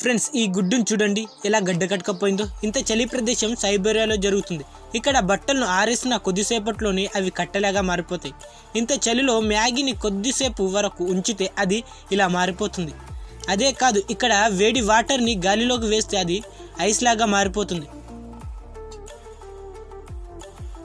Friends ఈ గుడ్డును చూడండి. ఎలా గడ్డ కట్టుకపోయిందో. ఇంత చలి ప్రదేశం సైబేరియాలో జరుగుతుంది. ఇక్కడ బట్టలను ఆరేసిన కొద్దిసేపట్లోనే అవి కట్టలాగా మారిపోతాయి. ఇంత చలిలో మ్యాగీని కొద్దిసేపు వరకు ఉంచితే అది ఇలా మారిపోతుంది. అదే కాదు ఇక్కడ వేడి వాటర్ని గాలిలోకి వేస్తే అది ఐస్ లాగా మారిపోతుంది.